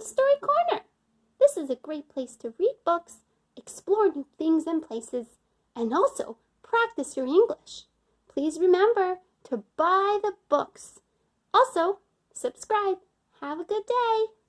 Story Corner. This is a great place to read books, explore new things and places, and also practice your English. Please remember to buy the books. Also, subscribe. Have a good day.